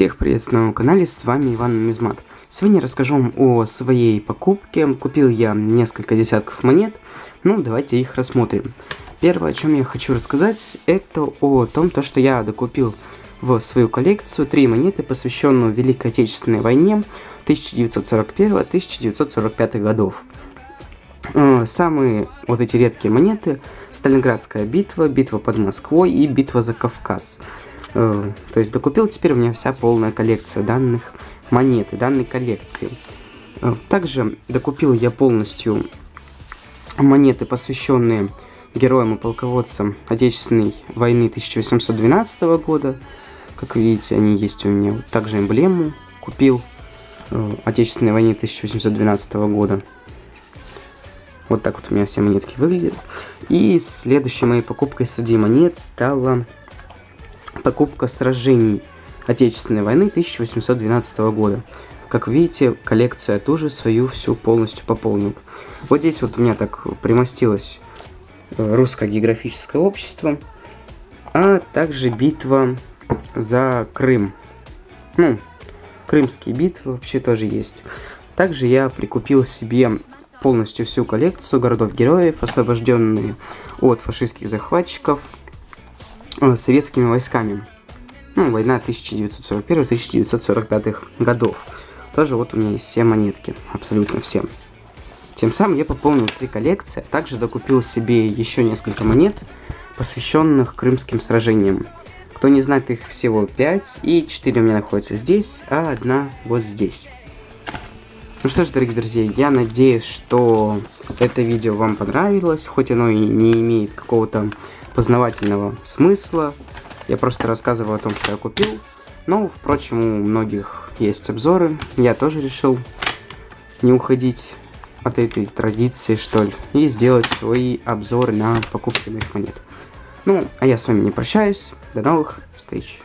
Всех приветствую на моем канале, с вами Иван Мизмат. Сегодня расскажу вам о своей покупке. Купил я несколько десятков монет, ну давайте их рассмотрим. Первое, о чем я хочу рассказать, это о том, то, что я докупил в свою коллекцию три монеты, посвященные Великой Отечественной войне 1941-1945 годов. Э, самые вот эти редкие монеты Сталинградская битва, битва под Москвой и битва за Кавказ. Э, то есть докупил теперь у меня вся полная коллекция данных монет и данной коллекции. Э, также докупил я полностью монеты, посвященные героям и полководцам Отечественной войны 1812 года. Как видите, они есть у меня. Также эмблему купил э, Отечественной войны 1812 года. Вот так вот у меня все монетки выглядят. И следующей моей покупкой среди монет стала покупка сражений Отечественной войны 1812 года. Как видите, коллекцию я тоже свою всю полностью пополнил. Вот здесь вот у меня так примостилось э, русское географическое общество, а также битва за Крым. Ну, крымские битвы вообще тоже есть. Также я прикупил себе полностью всю коллекцию городов-героев, освобожденные от фашистских захватчиков, Э, советскими войсками. Ну, война 1941-1945 годов. Тоже вот у меня есть все монетки, абсолютно все. Тем самым я пополнил три коллекции, а также докупил себе еще несколько монет, посвященных крымским сражениям. Кто не знает, их всего 5, и 4 у меня находятся здесь, а одна вот здесь. Ну что ж, дорогие друзья, я надеюсь, что это видео вам понравилось, хоть оно и не имеет какого-то познавательного смысла. Я просто рассказываю о том, что я купил. Но, впрочем, у многих есть обзоры. Я тоже решил не уходить от этой традиции, что ли, и сделать свои обзоры на покупки моих монет. Ну, а я с вами не прощаюсь. До новых встреч.